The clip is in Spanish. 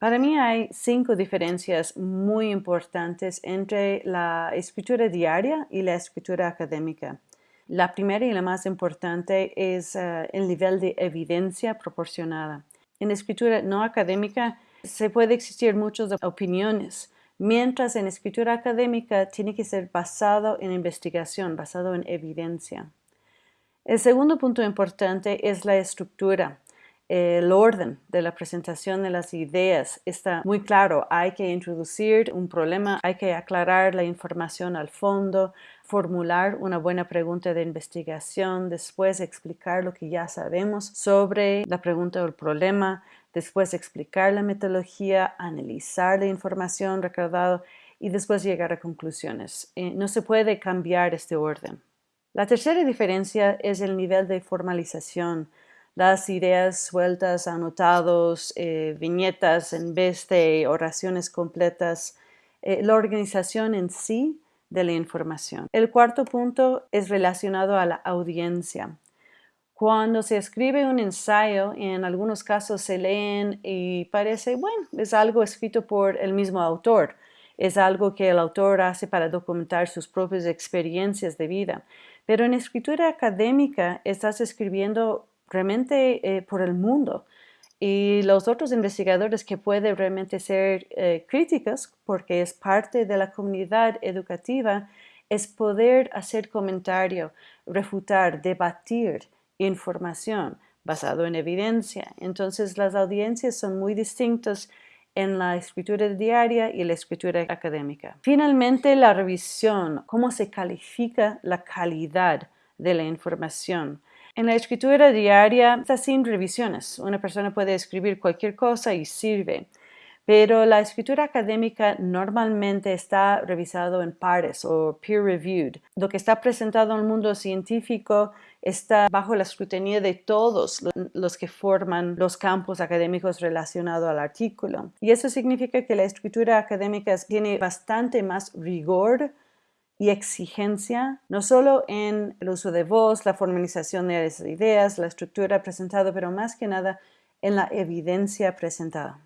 Para mí hay cinco diferencias muy importantes entre la escritura diaria y la escritura académica. La primera y la más importante es eh, el nivel de evidencia proporcionada. En escritura no académica se puede existir muchas opiniones, mientras en escritura académica tiene que ser basado en investigación, basado en evidencia. El segundo punto importante es la estructura el orden de la presentación de las ideas está muy claro. Hay que introducir un problema, hay que aclarar la información al fondo, formular una buena pregunta de investigación, después explicar lo que ya sabemos sobre la pregunta o el problema, después explicar la metodología, analizar la información recaudada y después llegar a conclusiones. Eh, no se puede cambiar este orden. La tercera diferencia es el nivel de formalización las ideas sueltas, anotados, eh, viñetas en vez de oraciones completas, eh, la organización en sí de la información. El cuarto punto es relacionado a la audiencia. Cuando se escribe un ensayo, en algunos casos se leen y parece, bueno, es algo escrito por el mismo autor, es algo que el autor hace para documentar sus propias experiencias de vida. Pero en escritura académica estás escribiendo realmente eh, por el mundo. Y los otros investigadores que pueden realmente ser eh, críticos, porque es parte de la comunidad educativa, es poder hacer comentario, refutar, debatir información basado en evidencia. Entonces las audiencias son muy distintas en la escritura diaria y la escritura académica. Finalmente, la revisión, cómo se califica la calidad de la información. En la escritura diaria está sin revisiones. Una persona puede escribir cualquier cosa y sirve. Pero la escritura académica normalmente está revisado en pares o peer-reviewed. Lo que está presentado en el mundo científico está bajo la escrutinio de todos los que forman los campos académicos relacionados al artículo. Y eso significa que la escritura académica tiene bastante más rigor y exigencia, no solo en el uso de voz, la formalización de las ideas, la estructura presentada, pero más que nada en la evidencia presentada.